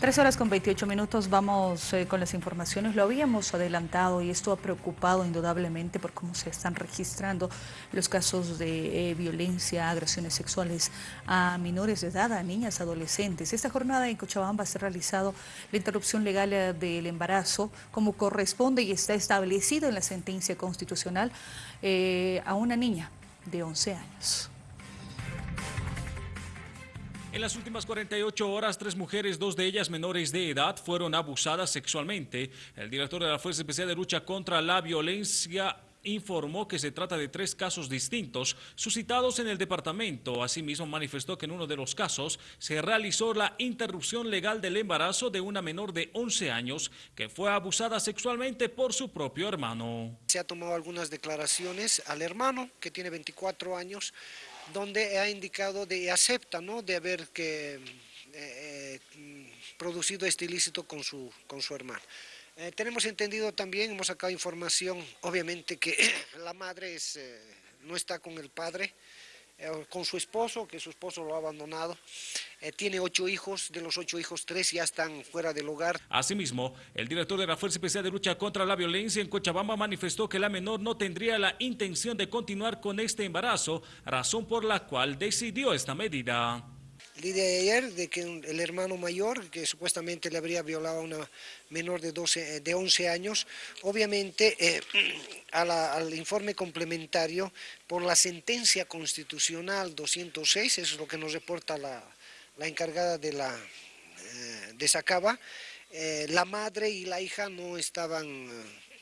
Tres horas con 28 minutos, vamos eh, con las informaciones. Lo habíamos adelantado y esto ha preocupado indudablemente por cómo se están registrando los casos de eh, violencia, agresiones sexuales a menores de edad, a niñas, adolescentes. Esta jornada en Cochabamba se ha realizado la interrupción legal eh, del embarazo como corresponde y está establecido en la sentencia constitucional a una niña de 11 años. En las últimas 48 horas, tres mujeres, dos de ellas menores de edad, fueron abusadas sexualmente. El director de la Fuerza Especial de Lucha contra la Violencia informó que se trata de tres casos distintos suscitados en el departamento. Asimismo, manifestó que en uno de los casos se realizó la interrupción legal del embarazo de una menor de 11 años que fue abusada sexualmente por su propio hermano. Se ha tomado algunas declaraciones al hermano, que tiene 24 años, donde ha indicado de acepta ¿no? de haber que, eh, eh, producido este ilícito con su, con su hermano. Eh, tenemos entendido también, hemos sacado información, obviamente que la madre es, no está con el padre, con su esposo, que su esposo lo ha abandonado. Eh, tiene ocho hijos, de los ocho hijos, tres ya están fuera del hogar. Asimismo, el director de la Fuerza Especial de Lucha contra la Violencia en Cochabamba manifestó que la menor no tendría la intención de continuar con este embarazo, razón por la cual decidió esta medida. El día de ayer de que el hermano mayor, que supuestamente le habría violado a una menor de, 12, eh, de 11 años, obviamente eh, al informe complementario por la sentencia constitucional 206, eso es lo que nos reporta la, encargada de la eh, de Sacaba, la madre y la hija no estaban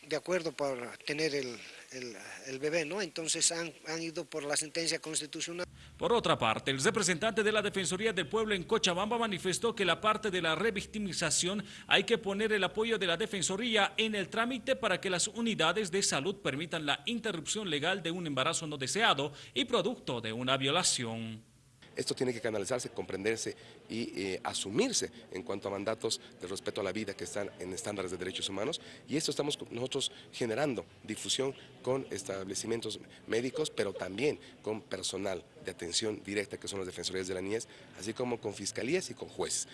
de acuerdo para tener el, bebé, ¿no? Entonces han, han, ido por la sentencia constitucional. Por otra parte, el representante de la Defensoría del Pueblo en Cochabamba manifestó que la parte de la revictimización hay que poner el apoyo de la Defensoría en el trámite para que las unidades de salud permitan la interrupción legal de un embarazo no deseado y producto de una violación. Esto tiene que canalizarse, comprenderse y eh, asumirse en cuanto a mandatos de respeto a la vida que están en estándares de derechos humanos y esto estamos nosotros generando difusión con establecimientos médicos, pero también con personal de atención directa que son las defensorías de la niñez, así como con fiscalías y con jueces.